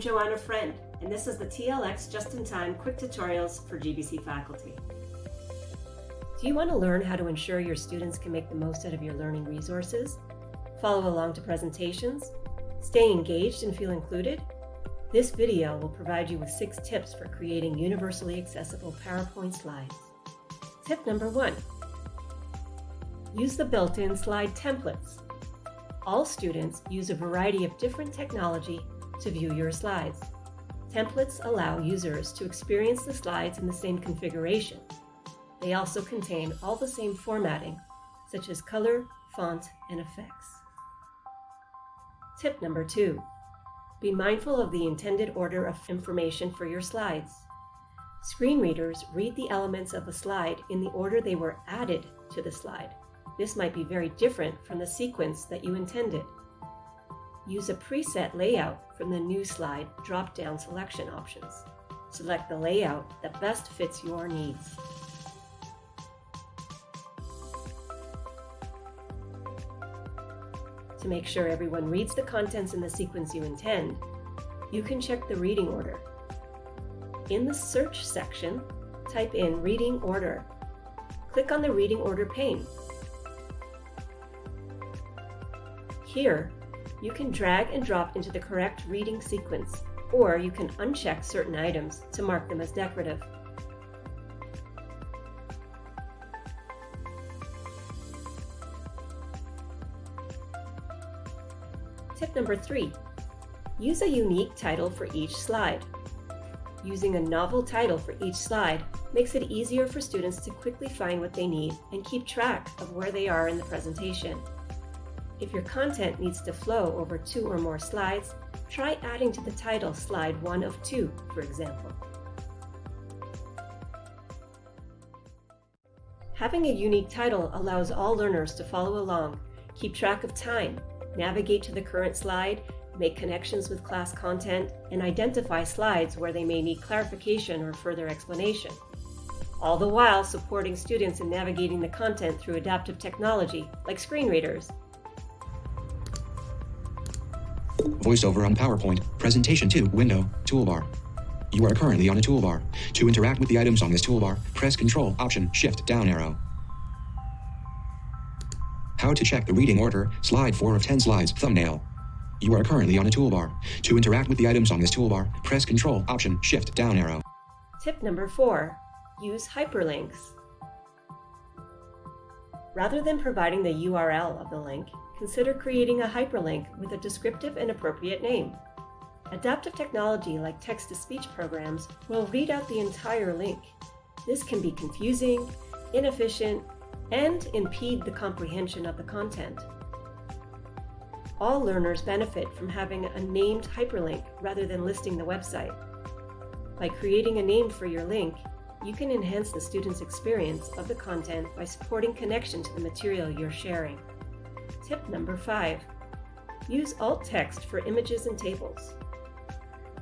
Joanna Friend, and this is the TLX Just-in-Time Quick Tutorials for GBC faculty. Do you want to learn how to ensure your students can make the most out of your learning resources? Follow along to presentations? Stay engaged and feel included? This video will provide you with six tips for creating universally accessible PowerPoint slides. Tip number one, use the built-in slide templates. All students use a variety of different technology to view your slides. Templates allow users to experience the slides in the same configuration. They also contain all the same formatting, such as color, font, and effects. Tip number two, be mindful of the intended order of information for your slides. Screen readers read the elements of a slide in the order they were added to the slide. This might be very different from the sequence that you intended. Use a preset layout from the New Slide drop-down selection options. Select the layout that best fits your needs. To make sure everyone reads the contents in the sequence you intend, you can check the reading order. In the Search section, type in Reading Order. Click on the Reading Order pane. Here, you can drag and drop into the correct reading sequence, or you can uncheck certain items to mark them as decorative. Tip number three, use a unique title for each slide. Using a novel title for each slide makes it easier for students to quickly find what they need and keep track of where they are in the presentation. If your content needs to flow over two or more slides, try adding to the title slide one of two, for example. Having a unique title allows all learners to follow along, keep track of time, navigate to the current slide, make connections with class content, and identify slides where they may need clarification or further explanation. All the while supporting students in navigating the content through adaptive technology, like screen readers, VoiceOver on PowerPoint, Presentation 2, Window, Toolbar. You are currently on a toolbar. To interact with the items on this toolbar, press Control, Option, Shift, down arrow. How to check the reading order, slide 4 of 10 slides, thumbnail. You are currently on a toolbar. To interact with the items on this toolbar, press Control, Option, Shift, down arrow. Tip number 4. Use hyperlinks. Rather than providing the URL of the link, consider creating a hyperlink with a descriptive and appropriate name. Adaptive technology like text-to-speech programs will read out the entire link. This can be confusing, inefficient, and impede the comprehension of the content. All learners benefit from having a named hyperlink rather than listing the website. By creating a name for your link, you can enhance the student's experience of the content by supporting connection to the material you're sharing. Tip number five, use alt text for images and tables.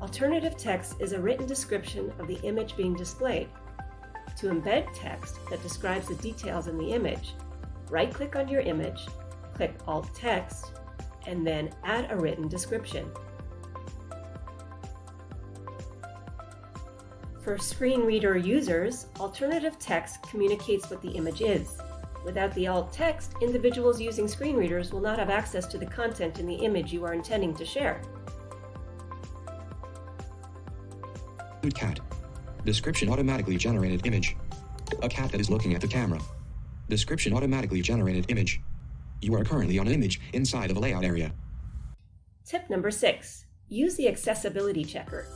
Alternative text is a written description of the image being displayed. To embed text that describes the details in the image, right-click on your image, click Alt Text, and then add a written description. For screen reader users, alternative text communicates what the image is. Without the alt text, individuals using screen readers will not have access to the content in the image you are intending to share. Good cat. Description automatically generated image. A cat that is looking at the camera. Description automatically generated image. You are currently on an image inside of a layout area. Tip number six, use the accessibility checker.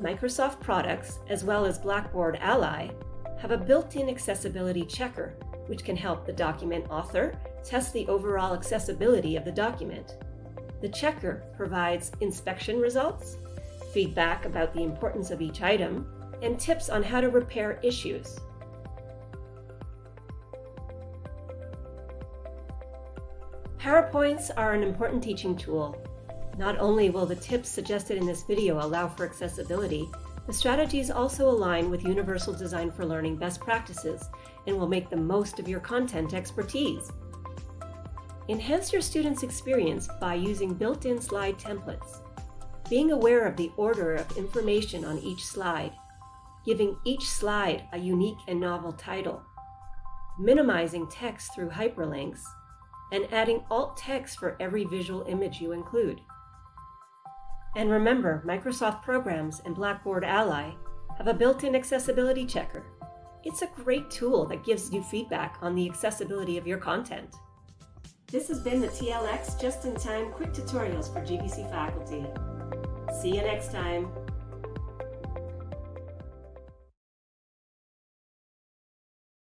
Microsoft products, as well as Blackboard Ally, have a built-in accessibility checker which can help the document author test the overall accessibility of the document. The checker provides inspection results, feedback about the importance of each item, and tips on how to repair issues. PowerPoints are an important teaching tool. Not only will the tips suggested in this video allow for accessibility, the strategies also align with Universal Design for Learning best practices and will make the most of your content expertise. Enhance your students' experience by using built-in slide templates. being aware of the order of information on each slide, giving each slide a unique and novel title, minimizing text through hyperlinks, and adding alt text for every visual image you include. And remember, Microsoft Programs and Blackboard Ally have a built-in accessibility checker. It's a great tool that gives you feedback on the accessibility of your content. This has been the TLX Just-in-Time Quick Tutorials for GBC faculty. See you next time.